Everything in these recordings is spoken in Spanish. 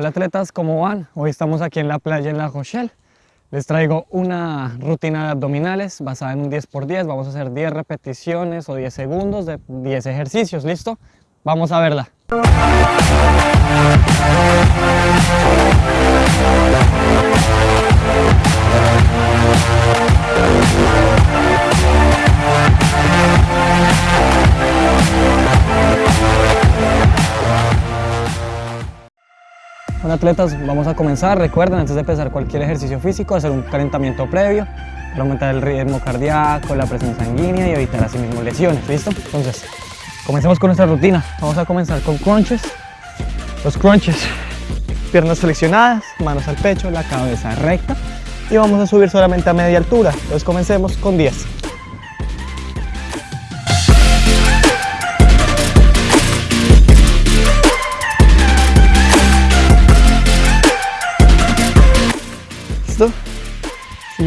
Hola atletas, ¿cómo van? Hoy estamos aquí en la playa en La Rochelle. Les traigo una rutina de abdominales basada en un 10x10. Vamos a hacer 10 repeticiones o 10 segundos de 10 ejercicios, ¿listo? Vamos a verla. Atletas, vamos a comenzar. Recuerden, antes de empezar cualquier ejercicio físico, hacer un calentamiento previo para aumentar el ritmo cardíaco, la presión sanguínea y evitar así mismo lesiones, ¿listo? Entonces, comencemos con nuestra rutina. Vamos a comenzar con crunches. Los crunches, piernas flexionadas, manos al pecho, la cabeza recta y vamos a subir solamente a media altura. Entonces comencemos con 10.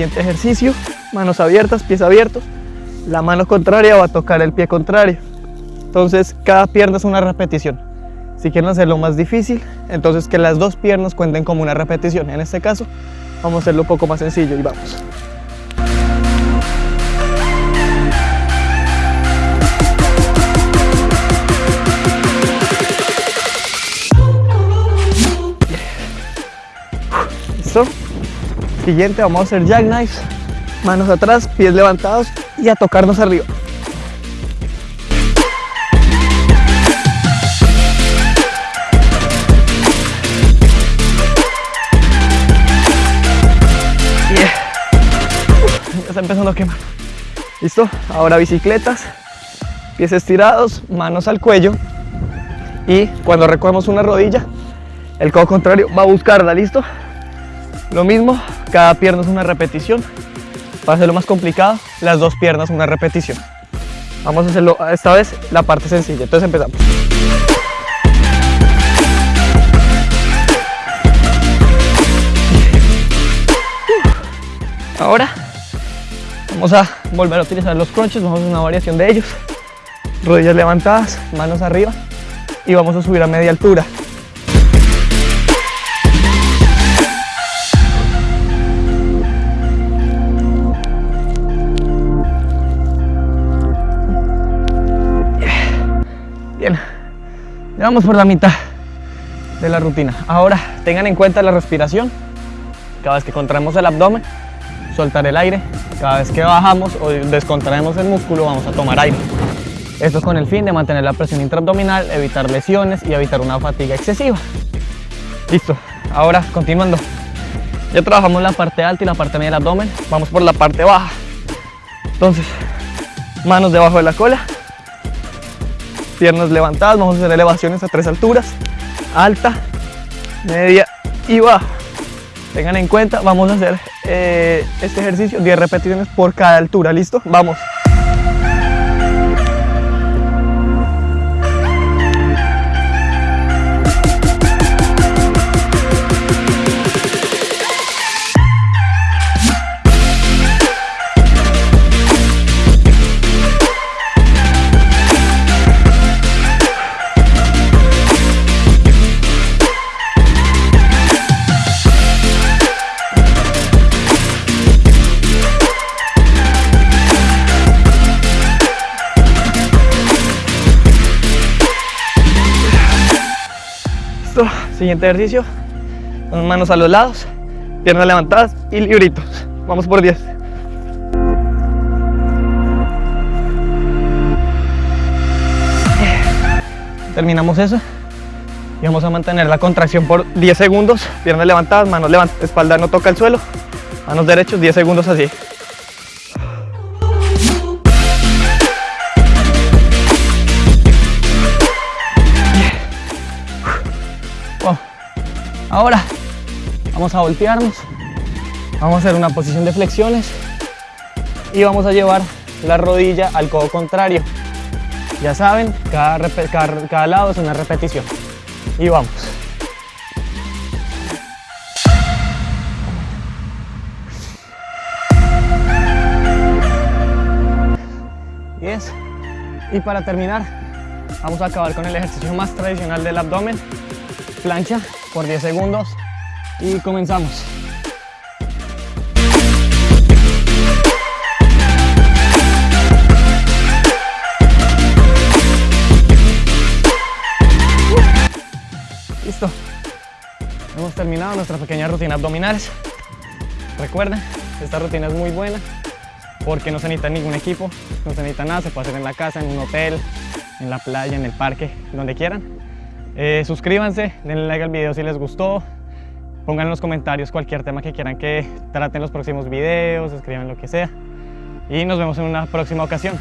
Siguiente ejercicio, manos abiertas, pies abiertos. La mano contraria va a tocar el pie contrario. Entonces cada pierna es una repetición. Si quieren hacerlo más difícil, entonces que las dos piernas cuenten como una repetición. En este caso, vamos a hacerlo un poco más sencillo y vamos. ¿Listo? Siguiente, vamos a hacer jackknife. Manos atrás, pies levantados y a tocarnos arriba. Ya está empezando a quemar. ¿Listo? Ahora bicicletas, pies estirados, manos al cuello y cuando recogemos una rodilla, el codo contrario va a buscarla, ¿listo? Lo mismo, cada pierna es una repetición. Para hacerlo más complicado, las dos piernas una repetición. Vamos a hacerlo esta vez la parte sencilla. Entonces empezamos. Ahora vamos a volver a utilizar los crunches, vamos a hacer una variación de ellos. Rodillas levantadas, manos arriba y vamos a subir a media altura. Ya vamos por la mitad de la rutina. Ahora tengan en cuenta la respiración. Cada vez que contraemos el abdomen, soltar el aire. Cada vez que bajamos o descontraemos el músculo, vamos a tomar aire. Esto con el fin de mantener la presión intraabdominal, evitar lesiones y evitar una fatiga excesiva. Listo, ahora continuando. Ya trabajamos la parte alta y la parte media del abdomen. Vamos por la parte baja. Entonces, manos debajo de la cola, piernas levantadas, vamos a hacer elevaciones a tres alturas, alta, media y baja. Tengan en cuenta, vamos a hacer eh, este ejercicio 10 repeticiones por cada altura, ¿listo? Vamos. Siguiente ejercicio. Manos a los lados, piernas levantadas y libritos. Vamos por 10. Terminamos eso. Y vamos a mantener la contracción por 10 segundos. Piernas levantadas, manos levantadas, espalda no toca el suelo. Manos derechos, 10 segundos así. Ahora vamos a voltearnos, vamos a hacer una posición de flexiones y vamos a llevar la rodilla al codo contrario. Ya saben, cada, lado es una repetición. Y vamos. Yes. Y para terminar, vamos a acabar con el ejercicio más tradicional del abdomen, plancha por 10 segundos y comenzamos. Listo. Hemos terminado nuestra pequeña rutina abdominales. Recuerden, esta rutina es muy buena porque no se necesita ningún equipo, no se necesita nada, se puede hacer en la casa, en un hotel, en la playa, en el parque, donde quieran. Eh, suscríbanse, denle like al video si les gustó, pongan en los comentarios cualquier tema que quieran que traten los próximos videos, escriban lo que sea y nos vemos en una próxima ocasión.